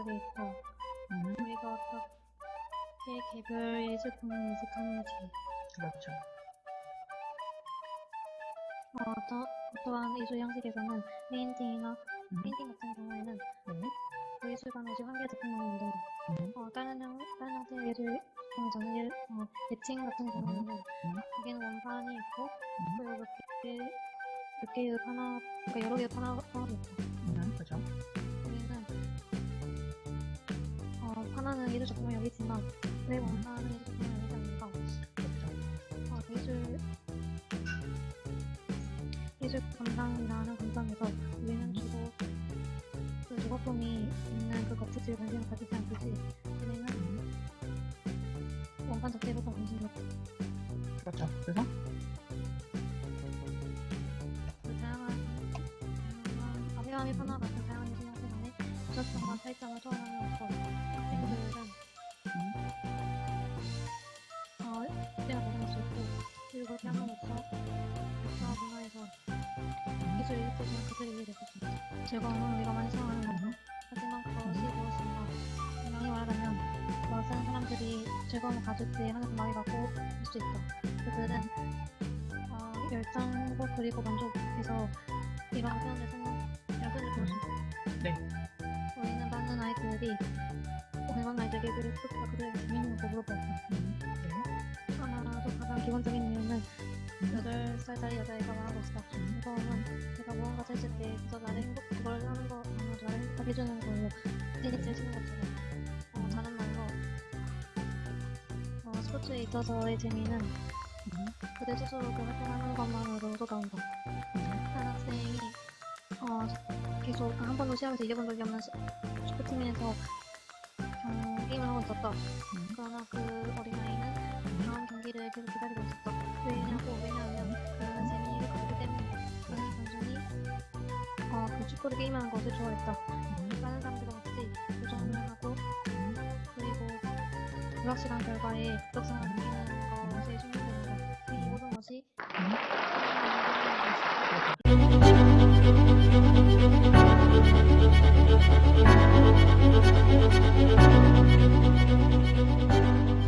것들이 있고 음, 우리가 어떻게 개별 예술품을 인식하는지. 그렇죠. 어, 또, 또한 예술 형식에서는 페인팅이나 음, 페인팅 같은 경우에는 네. 그 예술가는 이제 한 개의 작품을 만든다. 음, 어, 다른, 형, 다른 형태의 예술 작품에서는 예, 어, 에칭 같은 경우에는 여기는 원판이 있고 음, 그리고 몇 개, 개의 하나, 그러니까 여러 개의 하나, 하나도 있고 하나는 예술 작품을 여기지만 왜 원판은 예술 작품을 여기지 않는가? 그렇죠. 어, 예술 예술 감상이라는 감상에서 우리는 주로 그 작품이 있는 그 겉짓을 관심을 가지지 않듯이 우리는 원판 자체보다 관심이 없고 그렇죠. 그래서 그 다양한 다양한 아비아미 파나 같은 다양한 예술 형태 간의 부작성과 차이점을 초 됐을 수 있다. 즐거움은 우리가 많이 사용하는 거고 하지만 그것이 무엇인가 분명히 말하자면 그것은 사람들이 즐거움을 가질 때 하는 말이 라고 할 수 있다. 그들은 어, 열정과 그리고 만족해서 이런 표현을 생각, 이런 표현을 있다. 네. 우리는 많은 아이들이 공간 아이들에게 그들에게 재밌는 거 물어봤다. 음, 네. 하나도 가장 기본적인 8살 짜리 여자애가 말하고 있어. 즐거움은 내가 무언가 했을 때 그저 나를 행복, 그걸 하는 거, 아마 나를 행복하게 해주는 걸로 테니스를 치는 것처럼. 어, 다른 말로, 어, 스포츠에 있어서의 재미는 음, 그들 스스로 그 활동하는 것만으로도 나온다. 한 학생이, 어, 계속 한 번도 시합에서 이겨본 적이 없는 시- 축구팀에서 경기를 하고 있었다. 음, 그러나 그 어린아이 디스코드 게임하는 것을 좋아했어. 음. 많은 사람들과 같이 요정을 하고 그리고 불확실한 결과에 부적성을 느끼는 것에 중요합니다. 이 모든 것이 음.